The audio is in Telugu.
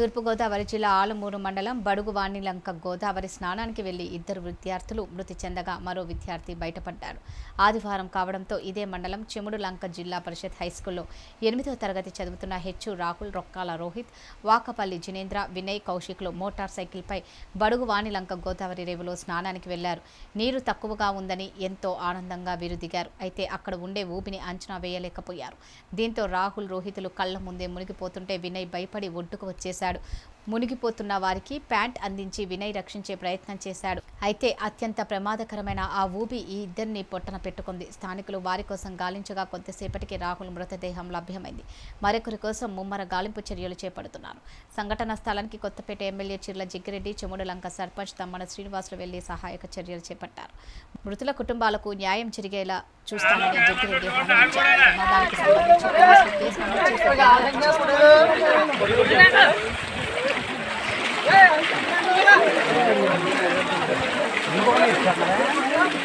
తూర్పుగోదావరి జిల్లా ఆలమూరు మండలం బడుగు వాణిలంక గోదావరి స్నానానికి వెళ్ళి ఇద్దరు విద్యార్థులు మృతి చెందగా మరో విద్యార్థి బయటపడ్డారు. ఆదివారం కావడంతో ఇదే మండలం చెముడు లంక జిల్లా పరిషత్ హైస్కూల్లో ఎనిమిదవ తరగతి చదువుతున్న హెచ్చు రాహుల్ రొక్కాల రోహిత్ వాకపల్లి జినేంద్ర వినయ్ కౌశిక్లు మోటార్ సైకిల్పై బడుగు వాణిలంక గోదావరి రేవులో స్నానానికి వెళ్ళారు. నీరు తక్కువగా ఉందని ఎంతో ఆనందంగా వీరు దిగారు అయితే అక్కడ ఉండే ఊపిని అంచనా వేయలేకపోయారు. దీంతో రాహుల్ రోహితులు కళ్ళ ముందే మునిగిపోతుంటే వినయ్ భయపడి ఒడ్డుకు వచ్చేశారు చేశాడు. మునిగిపోతున్న వారికి ప్యాంట్ అందించి వినయ్ రక్షించే ప్రయత్నం చేశాడు. అయితే అత్యంత ప్రమాదకరమైన ఆ ఊబి ఈ ఇద్దరిని పొట్టన పెట్టుకుంది. స్థానికులు వారి కోసం గాలించగా కొద్దిసేపటికి రాహుల్ మృతదేహం లభ్యమైంది. మరొకరి కోసం ముమ్మర గాలింపు చర్యలు చేపడుతున్నారు. సంఘటన స్థలానికి కొత్తపేట ఎమ్మెల్యే చిర్ల జిగ్గిరెడ్డి చెముడులంక సర్పంచ్ తమ్మన శ్రీనివాసులు వెళ్ళి సహాయక చర్యలు చేపట్టారు. మృతుల కుటుంబాలకు న్యాయం జరిగేలా చూస్తామని జిగ్గిరెడ్డి ప్రమాదానికి సంబంధించి 干嘛呀